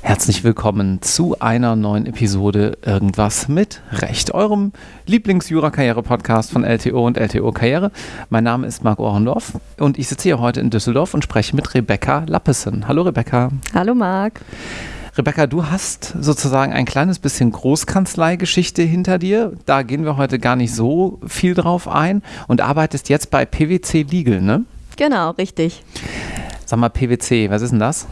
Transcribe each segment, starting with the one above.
Herzlich willkommen zu einer neuen Episode Irgendwas mit Recht, eurem Lieblings-Jura-Karriere-Podcast von LTO und LTO Karriere. Mein Name ist Marc Ohrendorf und ich sitze hier heute in Düsseldorf und spreche mit Rebecca Lappesen. Hallo Rebecca. Hallo Marc. Rebecca, du hast sozusagen ein kleines bisschen Großkanzleigeschichte hinter dir. Da gehen wir heute gar nicht so viel drauf ein und arbeitest jetzt bei PwC Legal, ne? Genau, richtig. Sag mal, PwC, was ist denn das?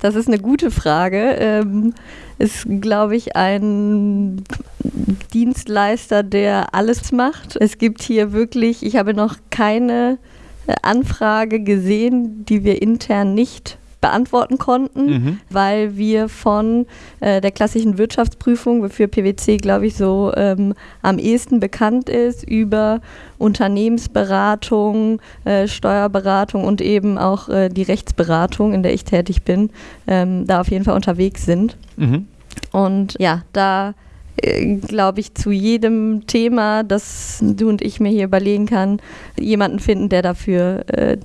Das ist eine gute Frage. Ähm, ist, glaube ich, ein Dienstleister, der alles macht. Es gibt hier wirklich, ich habe noch keine Anfrage gesehen, die wir intern nicht beantworten konnten, mhm. weil wir von äh, der klassischen Wirtschaftsprüfung, wofür PwC, glaube ich, so ähm, am ehesten bekannt ist, über Unternehmensberatung, äh, Steuerberatung und eben auch äh, die Rechtsberatung, in der ich tätig bin, ähm, da auf jeden Fall unterwegs sind. Mhm. Und ja, da äh, glaube ich, zu jedem Thema, das du und ich mir hier überlegen kann, jemanden finden, der dafür äh,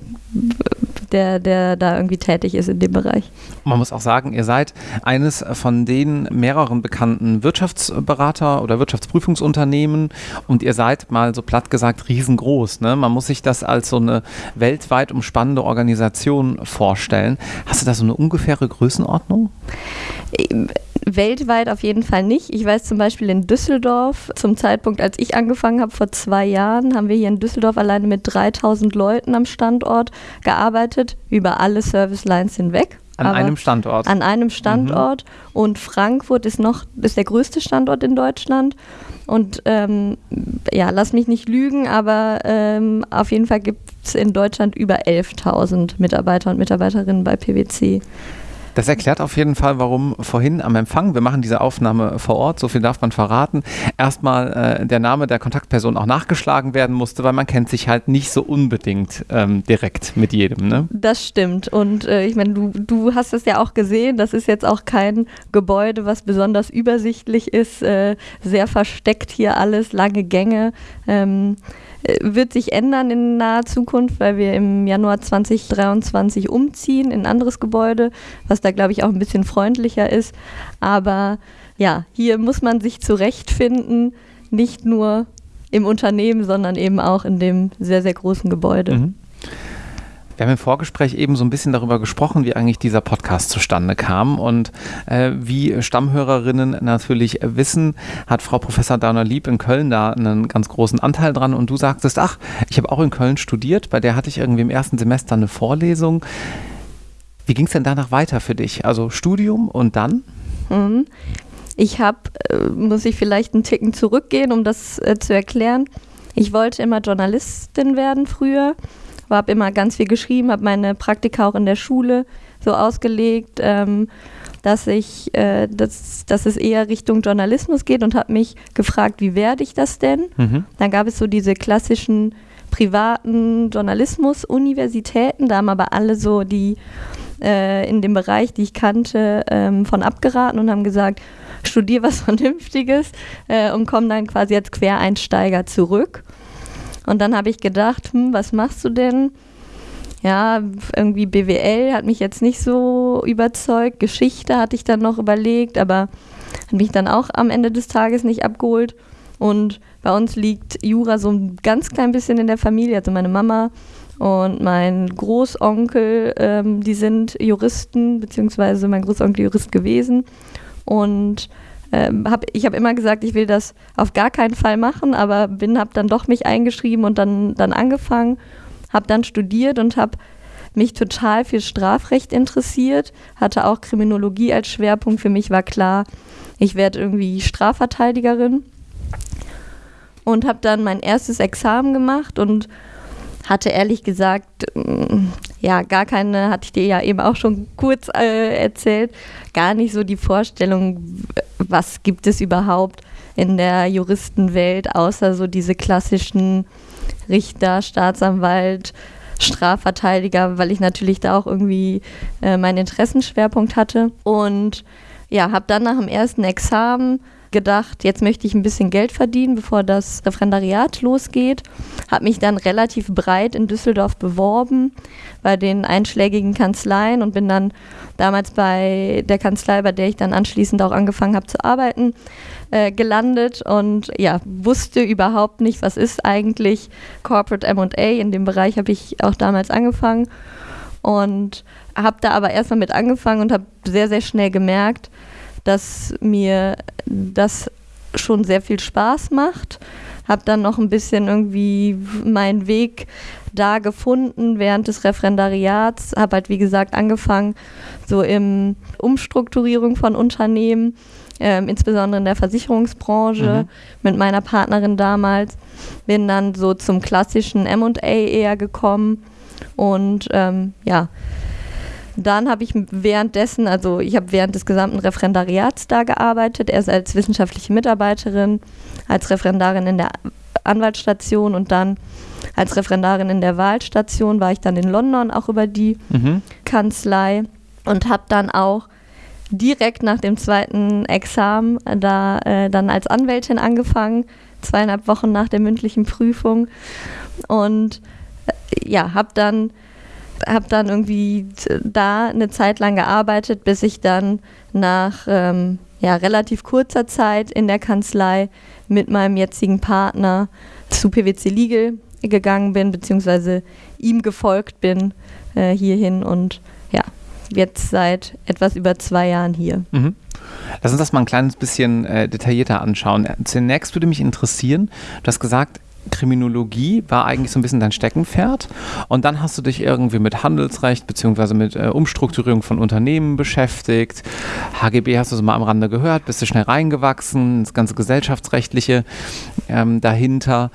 der, der da irgendwie tätig ist in dem Bereich. Man muss auch sagen, ihr seid eines von den mehreren bekannten Wirtschaftsberater oder Wirtschaftsprüfungsunternehmen und ihr seid mal so platt gesagt riesengroß. Ne? Man muss sich das als so eine weltweit umspannende Organisation vorstellen. Hast du da so eine ungefähre Größenordnung? Weltweit auf jeden Fall nicht. Ich weiß zum Beispiel in Düsseldorf, zum Zeitpunkt, als ich angefangen habe, vor zwei Jahren, haben wir hier in Düsseldorf alleine mit 3000 Leuten am Standort gearbeitet, über alle Service Lines hinweg. An einem Standort. An einem Standort. Mhm. Und Frankfurt ist noch ist der größte Standort in Deutschland. Und ähm, ja, lass mich nicht lügen, aber ähm, auf jeden Fall gibt es in Deutschland über 11.000 Mitarbeiter und Mitarbeiterinnen bei PwC. Das erklärt auf jeden Fall, warum vorhin am Empfang, wir machen diese Aufnahme vor Ort, so viel darf man verraten, erstmal äh, der Name der Kontaktperson auch nachgeschlagen werden musste, weil man kennt sich halt nicht so unbedingt ähm, direkt mit jedem. Ne? Das stimmt. Und äh, ich meine, du, du hast es ja auch gesehen, das ist jetzt auch kein Gebäude, was besonders übersichtlich ist, äh, sehr versteckt hier alles, lange Gänge. Ähm, äh, wird sich ändern in naher Zukunft, weil wir im Januar 2023 umziehen in ein anderes Gebäude, was da, glaube ich, auch ein bisschen freundlicher ist. Aber ja, hier muss man sich zurechtfinden, nicht nur im Unternehmen, sondern eben auch in dem sehr, sehr großen Gebäude. Mhm. Wir haben im Vorgespräch eben so ein bisschen darüber gesprochen, wie eigentlich dieser Podcast zustande kam. Und äh, wie Stammhörerinnen natürlich wissen, hat Frau Professor Dana Lieb in Köln da einen ganz großen Anteil dran. Und du sagtest, ach, ich habe auch in Köln studiert, bei der hatte ich irgendwie im ersten Semester eine Vorlesung. Wie ging es denn danach weiter für dich? Also Studium und dann? Mhm. Ich habe, äh, muss ich vielleicht einen Ticken zurückgehen, um das äh, zu erklären. Ich wollte immer Journalistin werden früher habe immer ganz viel geschrieben, habe meine Praktika auch in der Schule so ausgelegt, ähm, dass ich, äh, dass, dass es eher Richtung Journalismus geht und habe mich gefragt, wie werde ich das denn? Mhm. Dann gab es so diese klassischen privaten Journalismus-Universitäten, da haben aber alle so die äh, in dem Bereich, die ich kannte, ähm, von abgeraten und haben gesagt, studier was Vernünftiges äh, und komm dann quasi als Quereinsteiger zurück. Und dann habe ich gedacht, hm, was machst du denn? Ja, irgendwie BWL hat mich jetzt nicht so überzeugt. Geschichte hatte ich dann noch überlegt, aber hat mich dann auch am Ende des Tages nicht abgeholt. Und bei uns liegt Jura so ein ganz klein bisschen in der Familie. Also meine Mama und mein Großonkel, ähm, die sind Juristen, beziehungsweise mein Großonkel Jurist gewesen. Und ähm, hab, ich habe immer gesagt, ich will das auf gar keinen Fall machen, aber bin, habe dann doch mich eingeschrieben und dann, dann angefangen, habe dann studiert und habe mich total für Strafrecht interessiert, hatte auch Kriminologie als Schwerpunkt. Für mich war klar, ich werde irgendwie Strafverteidigerin und habe dann mein erstes Examen gemacht und hatte ehrlich gesagt, mm, ja, gar keine, hatte ich dir ja eben auch schon kurz äh, erzählt, gar nicht so die Vorstellung, was gibt es überhaupt in der Juristenwelt, außer so diese klassischen Richter, Staatsanwalt, Strafverteidiger, weil ich natürlich da auch irgendwie äh, meinen Interessenschwerpunkt hatte. Und ja, habe dann nach dem ersten Examen gedacht, jetzt möchte ich ein bisschen Geld verdienen, bevor das Referendariat losgeht. Habe mich dann relativ breit in Düsseldorf beworben bei den einschlägigen Kanzleien und bin dann damals bei der Kanzlei, bei der ich dann anschließend auch angefangen habe zu arbeiten, äh, gelandet und ja, wusste überhaupt nicht, was ist eigentlich Corporate MA. In dem Bereich habe ich auch damals angefangen und habe da aber erstmal mit angefangen und habe sehr, sehr schnell gemerkt, dass mir das schon sehr viel Spaß macht. Habe dann noch ein bisschen irgendwie meinen Weg da gefunden während des Referendariats. Habe halt, wie gesagt, angefangen so im Umstrukturierung von Unternehmen, ähm, insbesondere in der Versicherungsbranche mhm. mit meiner Partnerin damals. Bin dann so zum klassischen M&A eher gekommen und ähm, ja, dann habe ich währenddessen, also ich habe während des gesamten Referendariats da gearbeitet, erst als wissenschaftliche Mitarbeiterin, als Referendarin in der Anwaltsstation und dann als Referendarin in der Wahlstation war ich dann in London auch über die mhm. Kanzlei und habe dann auch direkt nach dem zweiten Examen da äh, dann als Anwältin angefangen, zweieinhalb Wochen nach der mündlichen Prüfung und äh, ja, habe dann habe dann irgendwie da eine Zeit lang gearbeitet, bis ich dann nach ähm, ja, relativ kurzer Zeit in der Kanzlei mit meinem jetzigen Partner zu PwC Legal gegangen bin, beziehungsweise ihm gefolgt bin äh, hierhin und ja, jetzt seit etwas über zwei Jahren hier. Mhm. Lass uns das mal ein kleines bisschen äh, detaillierter anschauen. Zunächst würde mich interessieren, du hast gesagt, Kriminologie war eigentlich so ein bisschen dein Steckenpferd. Und dann hast du dich irgendwie mit Handelsrecht bzw. mit äh, Umstrukturierung von Unternehmen beschäftigt. HGB hast du so mal am Rande gehört, bist du schnell reingewachsen, das ganze gesellschaftsrechtliche ähm, dahinter.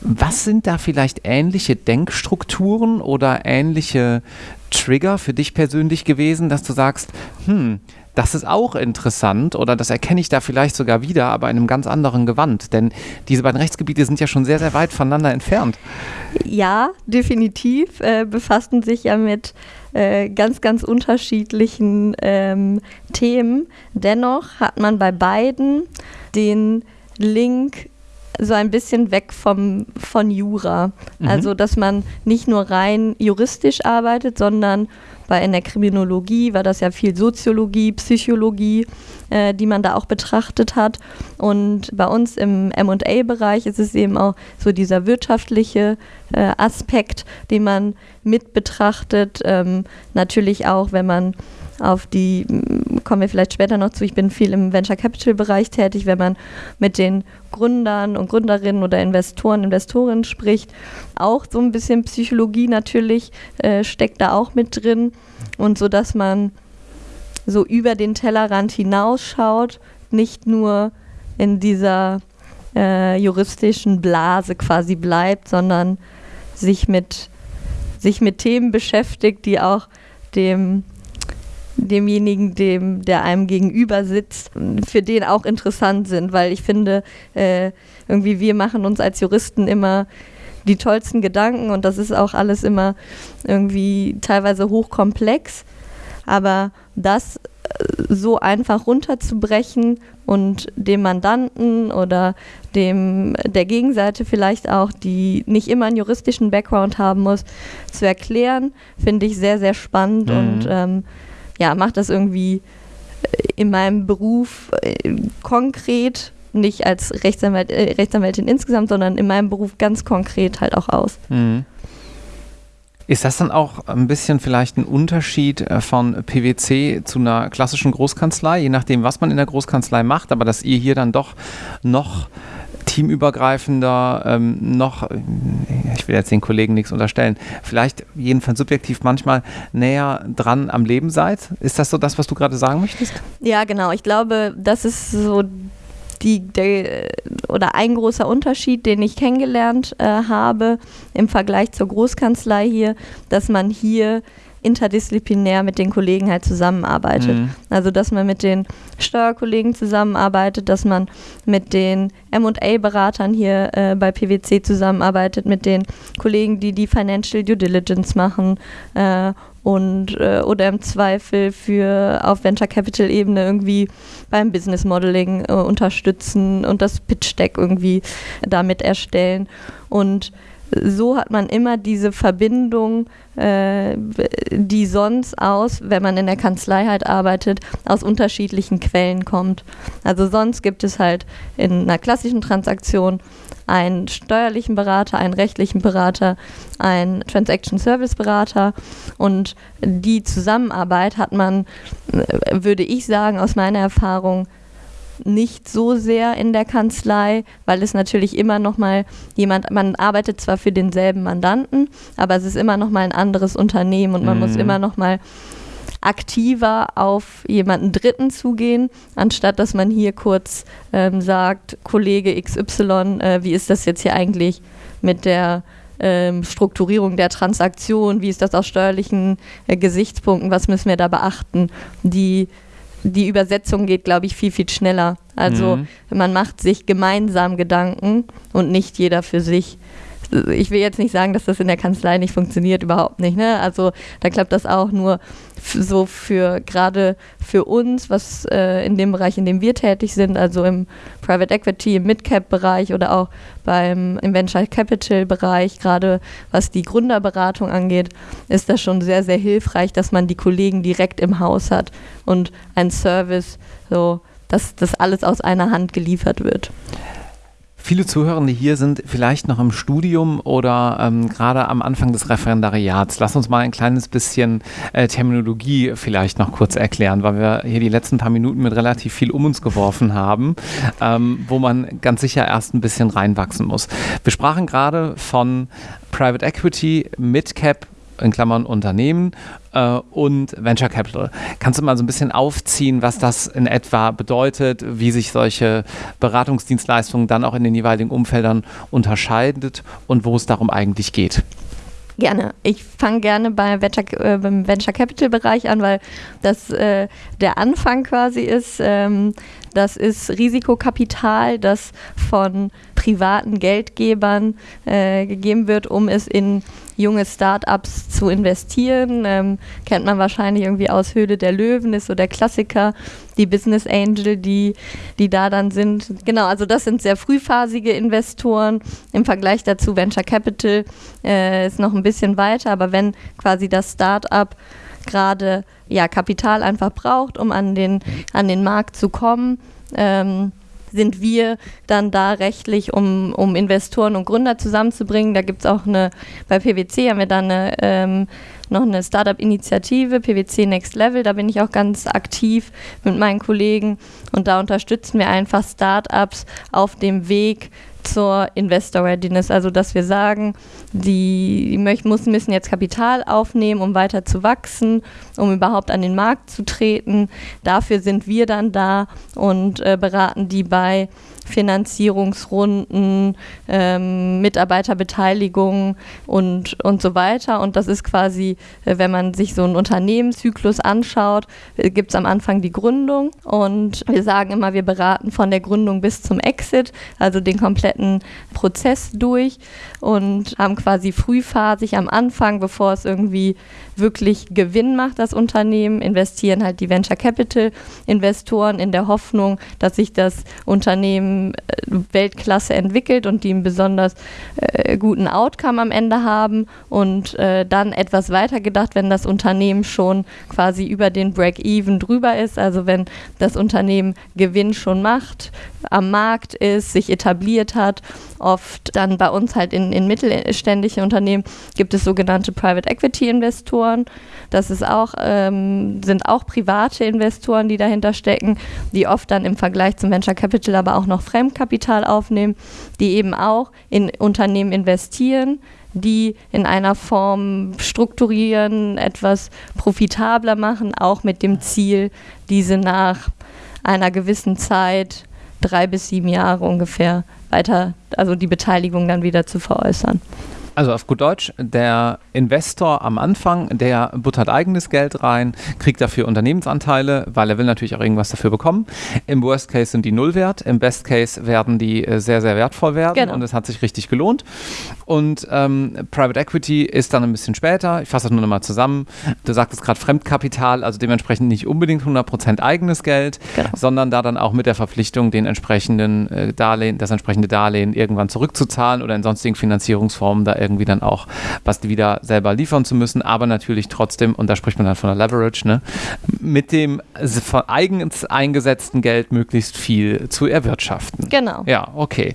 Was sind da vielleicht ähnliche Denkstrukturen oder ähnliche Trigger für dich persönlich gewesen, dass du sagst, hm, das ist auch interessant oder das erkenne ich da vielleicht sogar wieder, aber in einem ganz anderen Gewand. Denn diese beiden Rechtsgebiete sind ja schon sehr, sehr weit voneinander entfernt. Ja, definitiv. Äh, befassten sich ja mit äh, ganz, ganz unterschiedlichen ähm, Themen. Dennoch hat man bei beiden den Link so ein bisschen weg vom, von Jura. Mhm. Also, dass man nicht nur rein juristisch arbeitet, sondern weil in der Kriminologie war das ja viel Soziologie, Psychologie, äh, die man da auch betrachtet hat. Und bei uns im MA-Bereich ist es eben auch so dieser wirtschaftliche äh, Aspekt, den man mit betrachtet. Ähm, natürlich auch, wenn man auf die, kommen wir vielleicht später noch zu, ich bin viel im Venture Capital Bereich tätig, wenn man mit den Gründern und Gründerinnen oder Investoren, Investorinnen spricht, auch so ein bisschen Psychologie natürlich äh, steckt da auch mit drin. Und so, dass man so über den Tellerrand hinausschaut, nicht nur in dieser äh, juristischen Blase quasi bleibt, sondern sich mit, sich mit Themen beschäftigt, die auch dem demjenigen, dem, der einem gegenüber sitzt, für den auch interessant sind, weil ich finde, äh, irgendwie wir machen uns als Juristen immer die tollsten Gedanken und das ist auch alles immer irgendwie teilweise hochkomplex, aber das äh, so einfach runterzubrechen und dem Mandanten oder dem der Gegenseite vielleicht auch, die nicht immer einen juristischen Background haben muss, zu erklären, finde ich sehr, sehr spannend mhm. und ähm, ja, mache das irgendwie äh, in meinem Beruf äh, konkret, nicht als Rechtsanwalt, äh, Rechtsanwältin insgesamt, sondern in meinem Beruf ganz konkret halt auch aus. Mhm. Ist das dann auch ein bisschen vielleicht ein Unterschied äh, von PwC zu einer klassischen Großkanzlei, je nachdem, was man in der Großkanzlei macht, aber dass ihr hier dann doch noch teamübergreifender, ähm, noch, ich will jetzt den Kollegen nichts unterstellen, vielleicht jedenfalls subjektiv manchmal näher dran am Leben seid? Ist das so das, was du gerade sagen möchtest? Ja, genau. Ich glaube, das ist so die, der, oder ein großer Unterschied, den ich kennengelernt äh, habe im Vergleich zur Großkanzlei hier, dass man hier interdisziplinär mit den Kollegen halt zusammenarbeitet. Mhm. Also dass man mit den Steuerkollegen zusammenarbeitet, dass man mit den MA-Beratern hier äh, bei PwC zusammenarbeitet, mit den Kollegen, die die Financial Due Diligence machen äh, und äh, oder im Zweifel für auf Venture Capital Ebene irgendwie beim Business Modeling äh, unterstützen und das Pitch Deck irgendwie damit erstellen und so hat man immer diese Verbindung, äh, die sonst aus, wenn man in der Kanzlei halt arbeitet, aus unterschiedlichen Quellen kommt. Also sonst gibt es halt in einer klassischen Transaktion einen steuerlichen Berater, einen rechtlichen Berater, einen Transaction Service Berater und die Zusammenarbeit hat man, äh, würde ich sagen, aus meiner Erfahrung nicht so sehr in der Kanzlei, weil es natürlich immer noch mal jemand, man arbeitet zwar für denselben Mandanten, aber es ist immer noch mal ein anderes Unternehmen und man mhm. muss immer noch mal aktiver auf jemanden Dritten zugehen, anstatt dass man hier kurz ähm, sagt, Kollege XY, äh, wie ist das jetzt hier eigentlich mit der ähm, Strukturierung der Transaktion, wie ist das aus steuerlichen äh, Gesichtspunkten, was müssen wir da beachten, die die Übersetzung geht, glaube ich, viel, viel schneller. Also mhm. man macht sich gemeinsam Gedanken und nicht jeder für sich. Ich will jetzt nicht sagen, dass das in der Kanzlei nicht funktioniert, überhaupt nicht. Ne? Also da klappt das auch nur so für gerade für uns, was äh, in dem Bereich, in dem wir tätig sind, also im Private Equity, im Midcap-Bereich oder auch beim im Venture Capital-Bereich, gerade was die Gründerberatung angeht, ist das schon sehr, sehr hilfreich, dass man die Kollegen direkt im Haus hat und ein Service, so dass das alles aus einer Hand geliefert wird. Viele Zuhörende hier sind vielleicht noch im Studium oder ähm, gerade am Anfang des Referendariats. Lass uns mal ein kleines bisschen äh, Terminologie vielleicht noch kurz erklären, weil wir hier die letzten paar Minuten mit relativ viel um uns geworfen haben, ähm, wo man ganz sicher erst ein bisschen reinwachsen muss. Wir sprachen gerade von Private Equity, Midcap in Klammern Unternehmen äh, und Venture Capital. Kannst du mal so ein bisschen aufziehen, was das in etwa bedeutet, wie sich solche Beratungsdienstleistungen dann auch in den jeweiligen Umfeldern unterscheidet und wo es darum eigentlich geht? Gerne. Ich fange gerne bei Venture, äh, beim Venture Capital Bereich an, weil das äh, der Anfang quasi ist. Ähm, das ist Risikokapital, das von privaten Geldgebern äh, gegeben wird, um es in junge Startups zu investieren. Ähm, kennt man wahrscheinlich irgendwie aus Höhle der Löwen, ist so der Klassiker, die Business Angel, die, die da dann sind. Genau, also das sind sehr frühphasige Investoren. Im Vergleich dazu Venture Capital äh, ist noch ein bisschen weiter, aber wenn quasi das Startup gerade ja, Kapital einfach braucht, um an den, an den Markt zu kommen, ähm, sind wir dann da rechtlich, um, um Investoren und Gründer zusammenzubringen. Da gibt es auch eine, bei PwC haben wir dann eine, ähm, noch eine Startup-Initiative, PwC Next Level, da bin ich auch ganz aktiv mit meinen Kollegen und da unterstützen wir einfach Startups auf dem Weg zur Investor Readiness, also dass wir sagen, die, müssen jetzt Kapital aufnehmen, um weiter zu wachsen, um überhaupt an den Markt zu treten. Dafür sind wir dann da und äh, beraten die bei Finanzierungsrunden, ähm, Mitarbeiterbeteiligung und, und so weiter. Und das ist quasi, äh, wenn man sich so einen Unternehmenszyklus anschaut, äh, gibt es am Anfang die Gründung und wir sagen immer, wir beraten von der Gründung bis zum Exit, also den kompletten Prozess durch und haben quasi frühphasig am Anfang, bevor es irgendwie wirklich Gewinn macht, das Unternehmen, investieren halt die Venture Capital Investoren in der Hoffnung, dass sich das Unternehmen äh, Weltklasse entwickelt und die einen besonders äh, guten Outcome am Ende haben und äh, dann etwas weiter gedacht, wenn das Unternehmen schon quasi über den Break-Even drüber ist, also wenn das Unternehmen Gewinn schon macht, am Markt ist, sich etabliert hat, oft dann bei uns halt in, in mittelständischen Unternehmen gibt es sogenannte Private Equity Investoren. Das ist auch, ähm, sind auch private Investoren, die dahinter stecken, die oft dann im Vergleich zum Venture Capital aber auch noch Fremdkapital aufnehmen, die eben auch in Unternehmen investieren, die in einer Form strukturieren, etwas profitabler machen, auch mit dem Ziel, diese nach einer gewissen Zeit, drei bis sieben Jahre ungefähr, weiter, also die Beteiligung dann wieder zu veräußern. Also auf gut Deutsch, der Investor am Anfang, der buttert eigenes Geld rein, kriegt dafür Unternehmensanteile, weil er will natürlich auch irgendwas dafür bekommen. Im Worst Case sind die null wert, im Best Case werden die äh, sehr, sehr wertvoll werden genau. und es hat sich richtig gelohnt. Und ähm, Private Equity ist dann ein bisschen später, ich fasse das nur noch mal zusammen, du sagtest gerade Fremdkapital, also dementsprechend nicht unbedingt 100% eigenes Geld, genau. sondern da dann auch mit der Verpflichtung, den entsprechenden äh, Darlehen, das entsprechende Darlehen irgendwann zurückzuzahlen oder in sonstigen Finanzierungsformen da irgendwie irgendwie dann auch was wieder selber liefern zu müssen, aber natürlich trotzdem, und da spricht man dann von der Leverage, ne, mit dem von eigens eingesetzten Geld möglichst viel zu erwirtschaften. Genau. Ja, okay.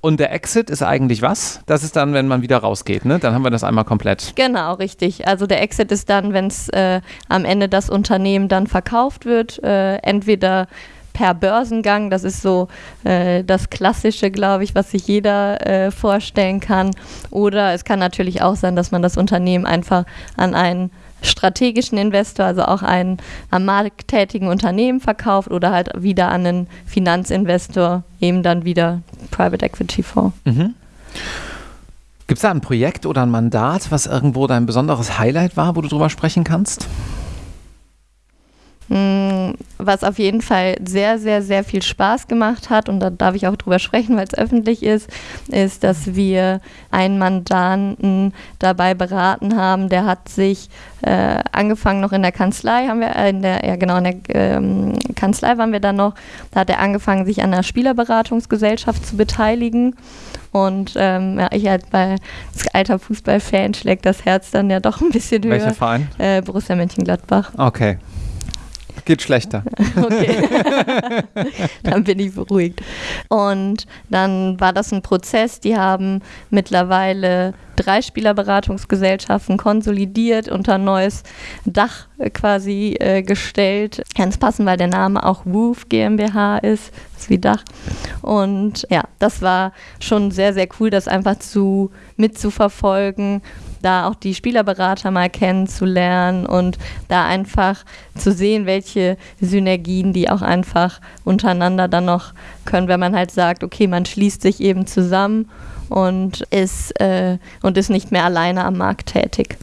Und der Exit ist eigentlich was? Das ist dann, wenn man wieder rausgeht, ne? Dann haben wir das einmal komplett. Genau, richtig. Also der Exit ist dann, wenn es äh, am Ende das Unternehmen dann verkauft wird, äh, entweder per Börsengang. Das ist so äh, das Klassische, glaube ich, was sich jeder äh, vorstellen kann. Oder es kann natürlich auch sein, dass man das Unternehmen einfach an einen strategischen Investor, also auch einen am Markt tätigen Unternehmen verkauft oder halt wieder an einen Finanzinvestor, eben dann wieder Private Equity Fonds. Mhm. Gibt es da ein Projekt oder ein Mandat, was irgendwo dein besonderes Highlight war, wo du drüber sprechen kannst? Mm, was auf jeden Fall sehr, sehr, sehr viel Spaß gemacht hat, und da darf ich auch drüber sprechen, weil es öffentlich ist, ist, dass wir einen Mandanten dabei beraten haben, der hat sich äh, angefangen noch in der Kanzlei, haben wir, äh, in der, ja genau, in der ähm, Kanzlei waren wir dann noch, da hat er angefangen, sich an der Spielerberatungsgesellschaft zu beteiligen. Und ähm, ja, ich halt bei als alter Fußballfan schlägt das Herz dann ja doch ein bisschen höher. Welcher Verein? Äh, Borussia Mönchengladbach. Okay. Geht schlechter. Okay. dann bin ich beruhigt. Und dann war das ein Prozess. Die haben mittlerweile drei Spielerberatungsgesellschaften konsolidiert, unter ein neues Dach quasi äh, gestellt. Ganz passend, weil der Name auch Woof GmbH ist, ist wie Dach. Und ja, das war schon sehr, sehr cool, das einfach zu mitzuverfolgen da auch die Spielerberater mal kennenzulernen und da einfach zu sehen, welche Synergien die auch einfach untereinander dann noch können, wenn man halt sagt, okay, man schließt sich eben zusammen und ist, äh, und ist nicht mehr alleine am Markt tätig.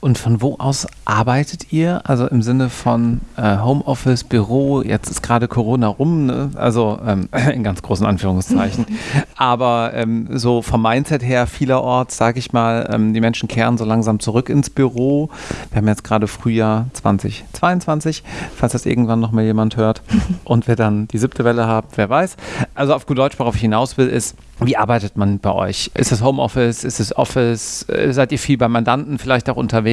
Und von wo aus arbeitet ihr? Also im Sinne von äh, Homeoffice, Büro, jetzt ist gerade Corona rum, ne? also ähm, in ganz großen Anführungszeichen. Aber ähm, so vom Mindset her vielerorts, sage ich mal, ähm, die Menschen kehren so langsam zurück ins Büro. Wir haben jetzt gerade Frühjahr 2022, falls das irgendwann noch mal jemand hört und wir dann die siebte Welle haben, wer weiß. Also auf gut Deutsch, worauf ich hinaus will, ist, wie arbeitet man bei euch? Ist es Homeoffice? Ist es Office? Äh, seid ihr viel bei Mandanten vielleicht auch unterwegs?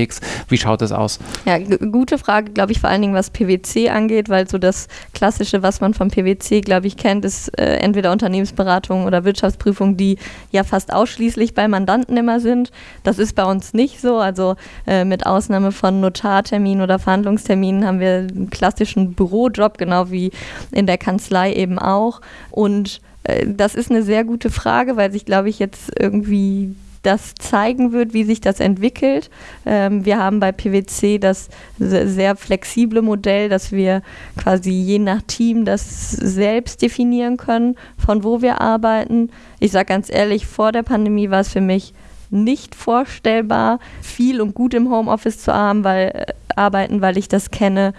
Wie schaut es aus? Ja, gute Frage, glaube ich, vor allen Dingen was PwC angeht, weil so das Klassische, was man vom PwC, glaube ich, kennt, ist äh, entweder Unternehmensberatung oder Wirtschaftsprüfung, die ja fast ausschließlich bei Mandanten immer sind. Das ist bei uns nicht so. Also äh, mit Ausnahme von Notarterminen oder Verhandlungsterminen haben wir einen klassischen Bürojob, genau wie in der Kanzlei eben auch. Und äh, das ist eine sehr gute Frage, weil sich, glaube ich, jetzt irgendwie das zeigen wird, wie sich das entwickelt. Ähm, wir haben bei PwC das sehr flexible Modell, dass wir quasi je nach Team das selbst definieren können, von wo wir arbeiten. Ich sage ganz ehrlich, vor der Pandemie war es für mich nicht vorstellbar, viel und gut im Homeoffice zu haben, weil, äh, arbeiten, weil ich das kenne,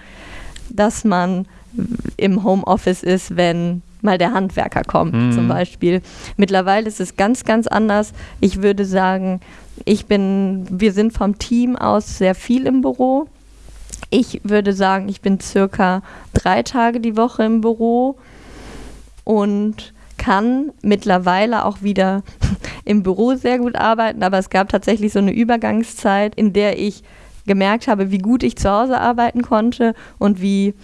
dass man im Homeoffice ist, wenn mal der Handwerker kommt mhm. zum Beispiel. Mittlerweile ist es ganz, ganz anders. Ich würde sagen, ich bin, wir sind vom Team aus sehr viel im Büro. Ich würde sagen, ich bin circa drei Tage die Woche im Büro und kann mittlerweile auch wieder im Büro sehr gut arbeiten, aber es gab tatsächlich so eine Übergangszeit, in der ich gemerkt habe, wie gut ich zu Hause arbeiten konnte und wie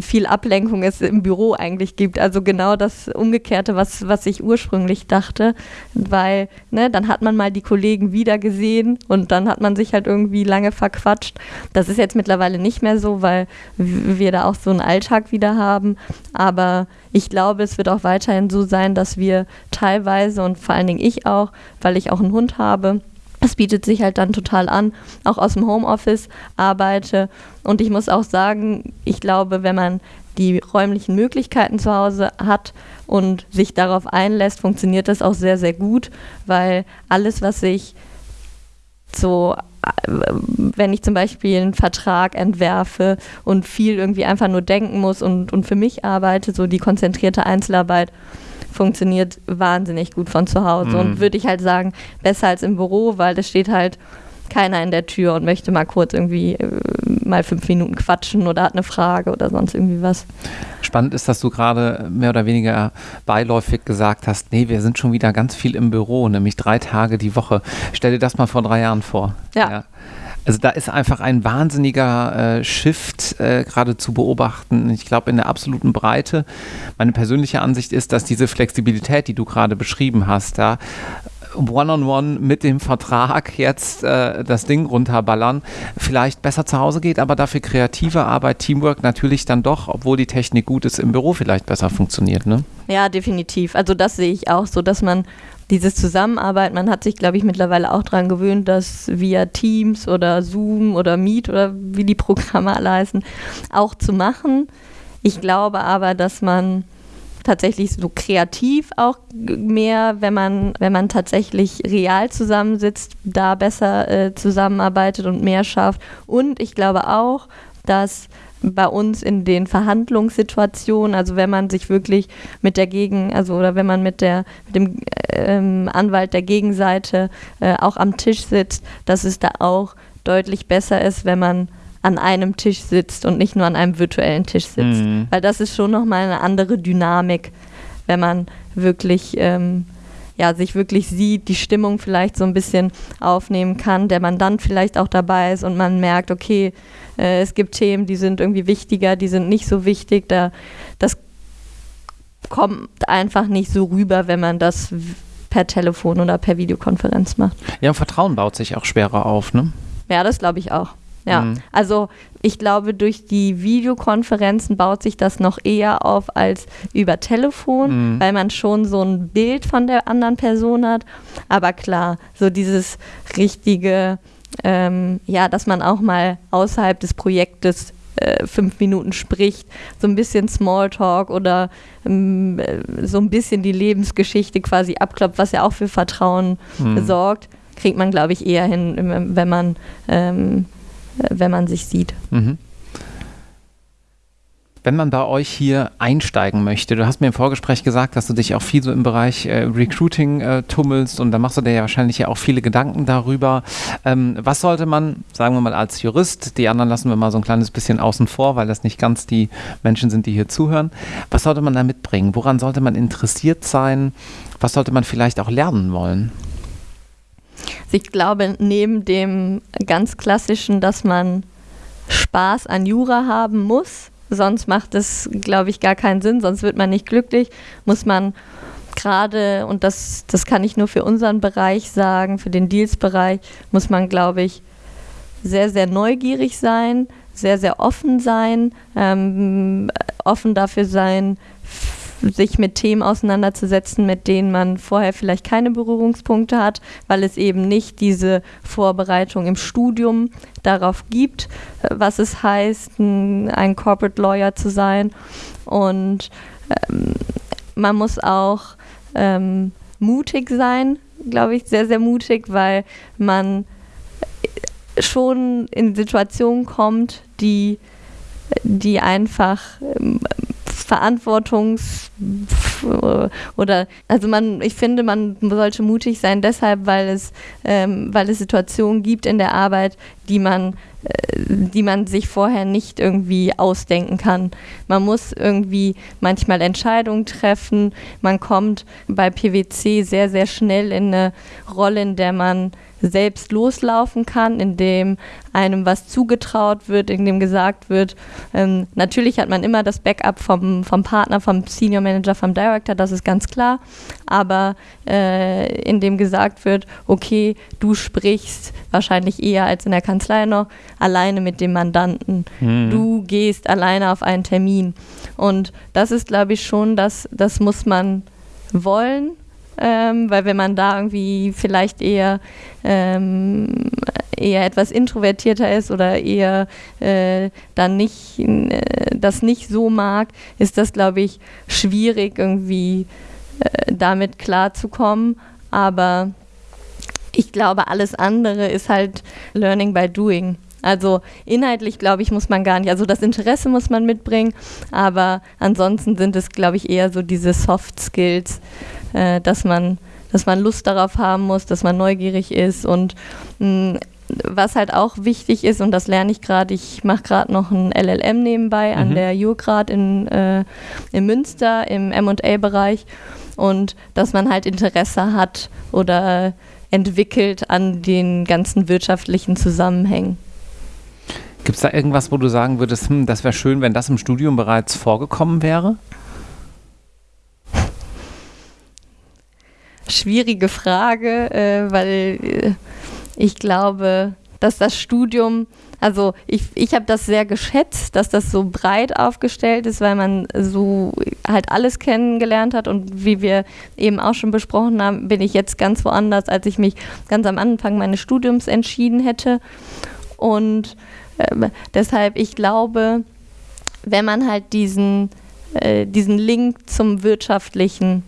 viel Ablenkung es im Büro eigentlich gibt. Also genau das Umgekehrte, was, was ich ursprünglich dachte, weil ne, dann hat man mal die Kollegen wieder gesehen und dann hat man sich halt irgendwie lange verquatscht. Das ist jetzt mittlerweile nicht mehr so, weil wir da auch so einen Alltag wieder haben. Aber ich glaube, es wird auch weiterhin so sein, dass wir teilweise und vor allen Dingen ich auch, weil ich auch einen Hund habe, das bietet sich halt dann total an, auch aus dem Homeoffice arbeite. Und ich muss auch sagen, ich glaube, wenn man die räumlichen Möglichkeiten zu Hause hat und sich darauf einlässt, funktioniert das auch sehr, sehr gut, weil alles, was ich so, äh, wenn ich zum Beispiel einen Vertrag entwerfe und viel irgendwie einfach nur denken muss und, und für mich arbeite, so die konzentrierte Einzelarbeit, funktioniert wahnsinnig gut von zu Hause. Mhm. Und würde ich halt sagen, besser als im Büro, weil es steht halt keiner in der Tür und möchte mal kurz irgendwie äh, mal fünf Minuten quatschen oder hat eine Frage oder sonst irgendwie was. Spannend ist, dass du gerade mehr oder weniger beiläufig gesagt hast, nee, wir sind schon wieder ganz viel im Büro, nämlich drei Tage die Woche. Stell dir das mal vor drei Jahren vor. ja. ja. Also da ist einfach ein wahnsinniger äh, Shift äh, gerade zu beobachten. Ich glaube in der absoluten Breite. Meine persönliche Ansicht ist, dass diese Flexibilität, die du gerade beschrieben hast, da One-on-One -on -one mit dem Vertrag jetzt äh, das Ding runterballern, vielleicht besser zu Hause geht, aber dafür kreative Arbeit, Teamwork natürlich dann doch, obwohl die Technik gut ist, im Büro vielleicht besser funktioniert. Ne? Ja, definitiv. Also das sehe ich auch so, dass man dieses Zusammenarbeit, man hat sich, glaube ich, mittlerweile auch daran gewöhnt, dass via Teams oder Zoom oder Meet oder wie die Programme alle heißen, auch zu machen. Ich glaube aber, dass man tatsächlich so kreativ auch mehr, wenn man, wenn man tatsächlich real zusammensitzt, da besser äh, zusammenarbeitet und mehr schafft. Und ich glaube auch, dass bei uns in den Verhandlungssituationen, also wenn man sich wirklich mit der Gegen, also oder wenn man mit der mit dem ähm, Anwalt der Gegenseite äh, auch am Tisch sitzt, dass es da auch deutlich besser ist, wenn man an einem Tisch sitzt und nicht nur an einem virtuellen Tisch sitzt. Mhm. Weil das ist schon nochmal eine andere Dynamik, wenn man wirklich ähm, ja, sich wirklich sieht, die Stimmung vielleicht so ein bisschen aufnehmen kann, der man dann vielleicht auch dabei ist und man merkt, okay, äh, es gibt Themen, die sind irgendwie wichtiger, die sind nicht so wichtig. Da, das kommt einfach nicht so rüber, wenn man das per Telefon oder per Videokonferenz macht. Ja, Vertrauen baut sich auch schwerer auf, ne? Ja, das glaube ich auch. Ja, mhm. also ich glaube, durch die Videokonferenzen baut sich das noch eher auf als über Telefon, mhm. weil man schon so ein Bild von der anderen Person hat. Aber klar, so dieses richtige, ähm, ja, dass man auch mal außerhalb des Projektes äh, fünf Minuten spricht, so ein bisschen Smalltalk oder ähm, äh, so ein bisschen die Lebensgeschichte quasi abkloppt, was ja auch für Vertrauen mhm. sorgt, kriegt man, glaube ich, eher hin, wenn man ähm, wenn man sich sieht. Mhm. Wenn man bei euch hier einsteigen möchte, du hast mir im Vorgespräch gesagt, dass du dich auch viel so im Bereich äh, Recruiting äh, tummelst und da machst du dir ja wahrscheinlich ja auch viele Gedanken darüber. Ähm, was sollte man, sagen wir mal als Jurist, die anderen lassen wir mal so ein kleines bisschen außen vor, weil das nicht ganz die Menschen sind, die hier zuhören. Was sollte man da mitbringen? Woran sollte man interessiert sein? Was sollte man vielleicht auch lernen wollen? Also ich glaube, neben dem ganz klassischen, dass man Spaß an Jura haben muss, sonst macht es, glaube ich, gar keinen Sinn, sonst wird man nicht glücklich, muss man gerade, und das, das kann ich nur für unseren Bereich sagen, für den Deals-Bereich, muss man, glaube ich, sehr, sehr neugierig sein, sehr, sehr offen sein, ähm, offen dafür sein, sich mit Themen auseinanderzusetzen, mit denen man vorher vielleicht keine Berührungspunkte hat, weil es eben nicht diese Vorbereitung im Studium darauf gibt, was es heißt, ein, Corporate Lawyer zu sein. Und ähm, man muss auch ähm, mutig sein, glaube ich, sehr, sehr mutig, weil man schon in Situationen kommt, die, die einfach ähm, Verantwortungs oder also man, ich finde, man sollte mutig sein deshalb, weil es, ähm, weil es Situationen gibt in der Arbeit, die man äh, die man sich vorher nicht irgendwie ausdenken kann. Man muss irgendwie manchmal Entscheidungen treffen. Man kommt bei PwC sehr, sehr schnell in eine Rolle, in der man selbst loslaufen kann, in dem einem was zugetraut wird, in dem gesagt wird, ähm, natürlich hat man immer das Backup vom, vom Partner, vom Senior Manager, vom Director, das ist ganz klar, aber äh, in dem gesagt wird, okay, du sprichst wahrscheinlich eher als in der Kanzlei noch alleine mit dem Mandanten, mhm. du gehst alleine auf einen Termin. Und das ist, glaube ich, schon, das, das muss man wollen ähm, weil wenn man da irgendwie vielleicht eher ähm, eher etwas introvertierter ist oder eher äh, dann nicht äh, das nicht so mag, ist das glaube ich schwierig irgendwie äh, damit klarzukommen. Aber ich glaube, alles andere ist halt Learning by Doing. Also inhaltlich, glaube ich, muss man gar nicht, also das Interesse muss man mitbringen, aber ansonsten sind es, glaube ich, eher so diese Soft Skills, äh, dass man dass man Lust darauf haben muss, dass man neugierig ist und mh, was halt auch wichtig ist, und das lerne ich gerade, ich mache gerade noch ein LLM nebenbei mhm. an der Jurgrad in, äh, in Münster im MA-Bereich und dass man halt Interesse hat oder entwickelt an den ganzen wirtschaftlichen Zusammenhängen. Gibt es da irgendwas, wo du sagen würdest, hm, das wäre schön, wenn das im Studium bereits vorgekommen wäre? Schwierige Frage, äh, weil äh, ich glaube, dass das Studium, also ich, ich habe das sehr geschätzt, dass das so breit aufgestellt ist, weil man so halt alles kennengelernt hat und wie wir eben auch schon besprochen haben, bin ich jetzt ganz woanders, als ich mich ganz am Anfang meines Studiums entschieden hätte. Und äh, deshalb, ich glaube, wenn man halt diesen, äh, diesen Link zum Wirtschaftlichen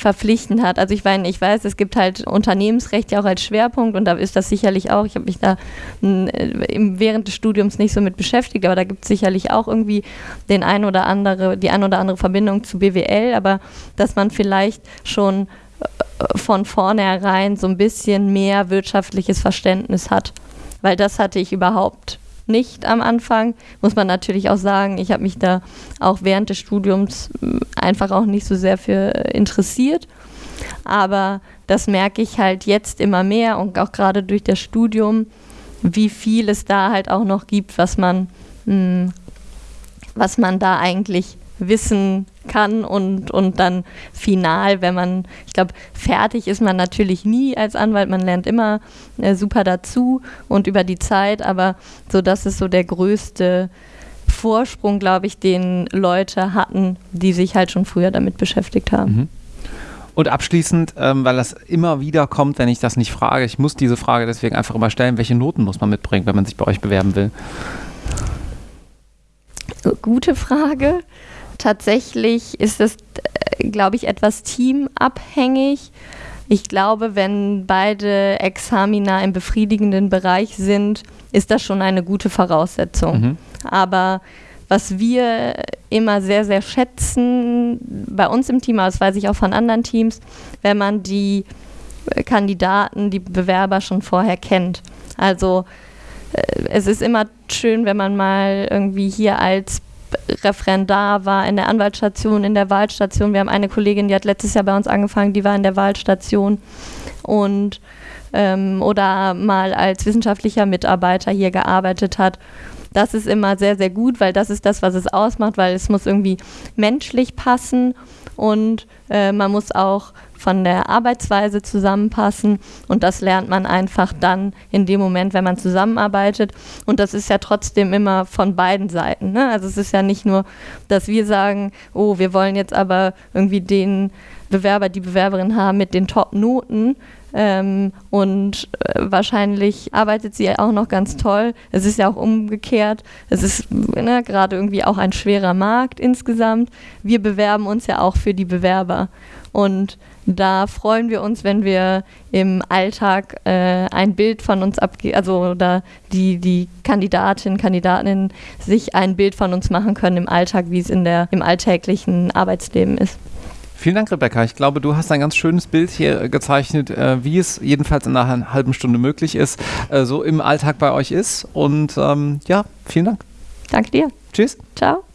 verpflichtend hat. Also ich meine, ich weiß, es gibt halt Unternehmensrecht ja auch als Schwerpunkt und da ist das sicherlich auch, ich habe mich da äh, während des Studiums nicht so mit beschäftigt, aber da gibt es sicherlich auch irgendwie den ein oder andere, die ein oder andere Verbindung zu BWL, aber dass man vielleicht schon äh, von vornherein so ein bisschen mehr wirtschaftliches Verständnis hat. Weil das hatte ich überhaupt nicht am Anfang. Muss man natürlich auch sagen, ich habe mich da auch während des Studiums hm, einfach auch nicht so sehr für äh, interessiert. Aber das merke ich halt jetzt immer mehr und auch gerade durch das Studium, wie viel es da halt auch noch gibt, was man, mh, hm, was man da eigentlich wissen kann und, und dann final, wenn man, ich glaube, fertig ist man natürlich nie als Anwalt, man lernt immer äh, super dazu und über die Zeit, aber so das ist so der größte Vorsprung, glaube ich, den Leute hatten, die sich halt schon früher damit beschäftigt haben. Mhm. Und abschließend, ähm, weil das immer wieder kommt, wenn ich das nicht frage, ich muss diese Frage deswegen einfach immer stellen, welche Noten muss man mitbringen, wenn man sich bei euch bewerben will? Gute Frage tatsächlich ist es, äh, glaube ich, etwas teamabhängig. Ich glaube, wenn beide Examina im befriedigenden Bereich sind, ist das schon eine gute Voraussetzung. Mhm. Aber was wir immer sehr, sehr schätzen bei uns im Team, aber das weiß ich auch von anderen Teams, wenn man die Kandidaten, die Bewerber schon vorher kennt. Also äh, es ist immer schön, wenn man mal irgendwie hier als Referendar war in der Anwaltsstation, in der Wahlstation. Wir haben eine Kollegin, die hat letztes Jahr bei uns angefangen, die war in der Wahlstation und ähm, oder mal als wissenschaftlicher Mitarbeiter hier gearbeitet hat. Das ist immer sehr, sehr gut, weil das ist das, was es ausmacht, weil es muss irgendwie menschlich passen und äh, man muss auch von der Arbeitsweise zusammenpassen und das lernt man einfach dann in dem Moment, wenn man zusammenarbeitet und das ist ja trotzdem immer von beiden Seiten. Ne? Also es ist ja nicht nur, dass wir sagen, oh, wir wollen jetzt aber irgendwie den Bewerber, die Bewerberin haben mit den Top-Noten, ähm, und äh, wahrscheinlich arbeitet sie auch noch ganz toll. Es ist ja auch umgekehrt. Es ist ne, gerade irgendwie auch ein schwerer Markt insgesamt. Wir bewerben uns ja auch für die Bewerber. Und da freuen wir uns, wenn wir im Alltag äh, ein Bild von uns abgeben, also oder die, die Kandidatinnen, Kandidatinnen sich ein Bild von uns machen können im Alltag, wie es in der, im alltäglichen Arbeitsleben ist. Vielen Dank, Rebecca. Ich glaube, du hast ein ganz schönes Bild hier gezeichnet, äh, wie es jedenfalls in einer halben Stunde möglich ist, äh, so im Alltag bei euch ist. Und ähm, ja, vielen Dank. Danke dir. Tschüss. Ciao.